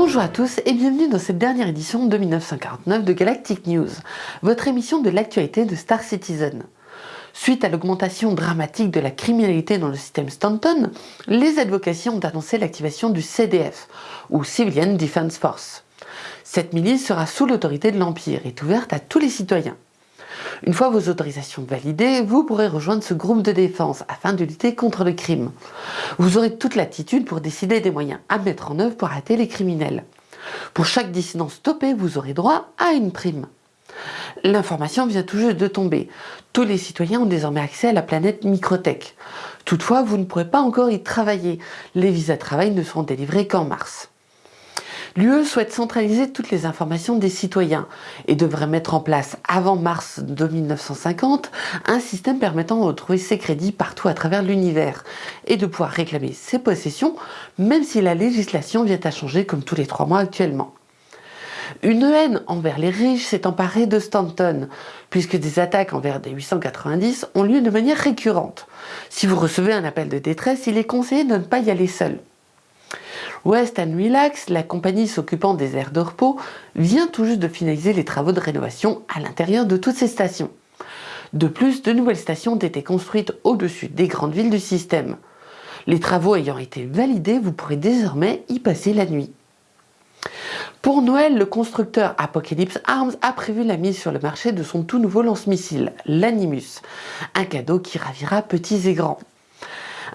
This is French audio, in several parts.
Bonjour à tous et bienvenue dans cette dernière édition de 1949 de Galactic News, votre émission de l'actualité de Star Citizen. Suite à l'augmentation dramatique de la criminalité dans le système Stanton, les advocations ont annoncé l'activation du CDF, ou Civilian Defense Force. Cette milice sera sous l'autorité de l'Empire et est ouverte à tous les citoyens. Une fois vos autorisations validées, vous pourrez rejoindre ce groupe de défense afin de lutter contre le crime. Vous aurez toute l'attitude pour décider des moyens à mettre en œuvre pour arrêter les criminels. Pour chaque dissident stoppé, vous aurez droit à une prime. L'information vient tout juste de tomber. Tous les citoyens ont désormais accès à la planète Microtech. Toutefois, vous ne pourrez pas encore y travailler. Les visas de travail ne seront délivrés qu'en mars. L'UE souhaite centraliser toutes les informations des citoyens et devrait mettre en place avant mars 1950 un système permettant de retrouver ses crédits partout à travers l'univers et de pouvoir réclamer ses possessions même si la législation vient à changer comme tous les trois mois actuellement. Une haine envers les riches s'est emparée de Stanton, puisque des attaques envers des 890 ont lieu de manière récurrente. Si vous recevez un appel de détresse, il est conseillé de ne pas y aller seul. West and Relax, la compagnie s'occupant des aires de repos, vient tout juste de finaliser les travaux de rénovation à l'intérieur de toutes ces stations. De plus, de nouvelles stations ont été construites au-dessus des grandes villes du système. Les travaux ayant été validés, vous pourrez désormais y passer la nuit. Pour Noël, le constructeur Apocalypse Arms a prévu la mise sur le marché de son tout nouveau lance-missile, l'Animus, un cadeau qui ravira petits et grands.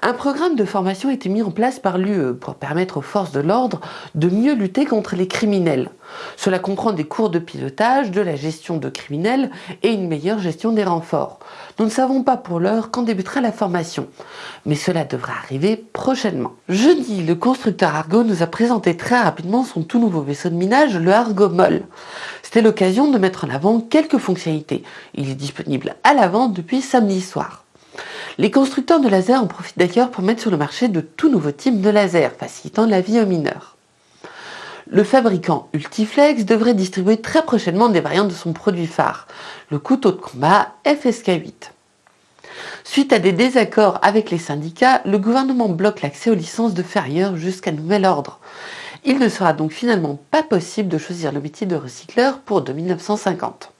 Un programme de formation a été mis en place par l'UE pour permettre aux forces de l'ordre de mieux lutter contre les criminels. Cela comprend des cours de pilotage, de la gestion de criminels et une meilleure gestion des renforts. Nous ne savons pas pour l'heure quand débutera la formation, mais cela devrait arriver prochainement. Jeudi, le constructeur Argo nous a présenté très rapidement son tout nouveau vaisseau de minage, le Argo Moll. C'était l'occasion de mettre en avant quelques fonctionnalités. Il est disponible à la vente depuis samedi soir. Les constructeurs de lasers en profitent d'ailleurs pour mettre sur le marché de tout nouveaux types de lasers, facilitant la vie aux mineurs. Le fabricant Ultiflex devrait distribuer très prochainement des variantes de son produit phare, le couteau de combat FSK8. Suite à des désaccords avec les syndicats, le gouvernement bloque l'accès aux licences de ferrières jusqu'à nouvel ordre. Il ne sera donc finalement pas possible de choisir le métier de recycleur pour 1950.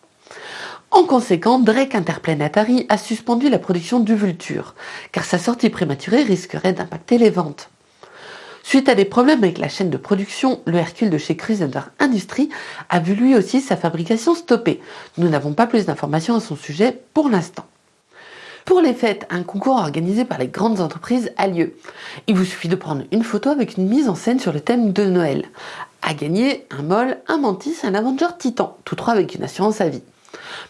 En conséquence, Drake Interplanetary a suspendu la production du Vulture, car sa sortie prématurée risquerait d'impacter les ventes. Suite à des problèmes avec la chaîne de production, le Hercule de chez Crusader Industries a vu lui aussi sa fabrication stoppée. Nous n'avons pas plus d'informations à son sujet pour l'instant. Pour les fêtes, un concours organisé par les grandes entreprises a lieu. Il vous suffit de prendre une photo avec une mise en scène sur le thème de Noël. À gagner, un Moll, un Mantis un Avenger Titan, tous trois avec une assurance à vie.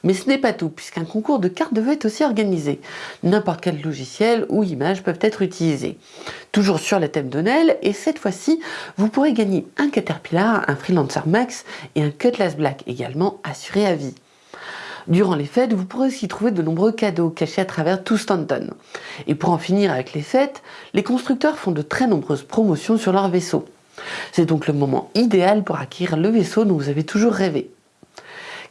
Mais ce n'est pas tout, puisqu'un concours de cartes de est aussi organisé. N'importe quel logiciel ou image peuvent être utilisés. Toujours sur le thème de Noël, et cette fois-ci, vous pourrez gagner un Caterpillar, un Freelancer Max et un Cutlass Black, également assuré à vie. Durant les fêtes, vous pourrez aussi trouver de nombreux cadeaux cachés à travers tout Stanton. Et pour en finir avec les fêtes, les constructeurs font de très nombreuses promotions sur leurs vaisseaux. C'est donc le moment idéal pour acquérir le vaisseau dont vous avez toujours rêvé.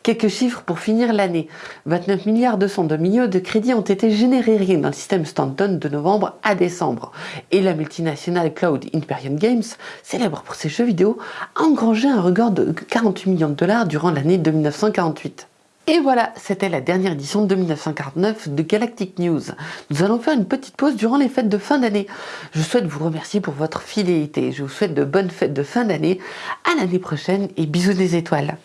Quelques chiffres pour finir l'année. 29 milliards 202 millions de crédits ont été générés dans le système Stanton de novembre à décembre. Et la multinationale Cloud Imperium Games, célèbre pour ses jeux vidéo, a engrangé un record de 48 millions de dollars durant l'année de 1948. Et voilà, c'était la dernière édition de 1949 de Galactic News. Nous allons faire une petite pause durant les fêtes de fin d'année. Je souhaite vous remercier pour votre fidélité. Je vous souhaite de bonnes fêtes de fin d'année. À l'année prochaine et bisous des étoiles.